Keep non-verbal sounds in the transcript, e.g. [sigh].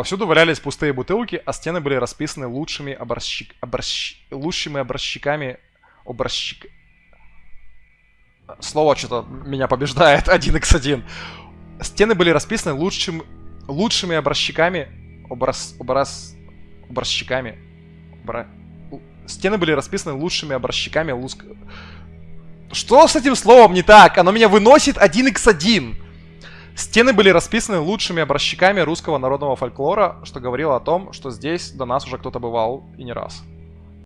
Повсюду валялись пустые бутылки, а стены были расписаны лучшими образчик... образч... лучшими образчиками... Образчик... Слово что-то меня побеждает. [laughs] 1x1. Стены были расписаны лучшим... лучшими образчиками... Образ... Образ... Образчиками... Обра... Стены были расписаны лучшими образчиками луск... Что с этим словом не так? Оно меня выносит 1x1. Стены были расписаны лучшими образчиками русского народного фольклора, что говорило о том, что здесь до нас уже кто-то бывал и не раз.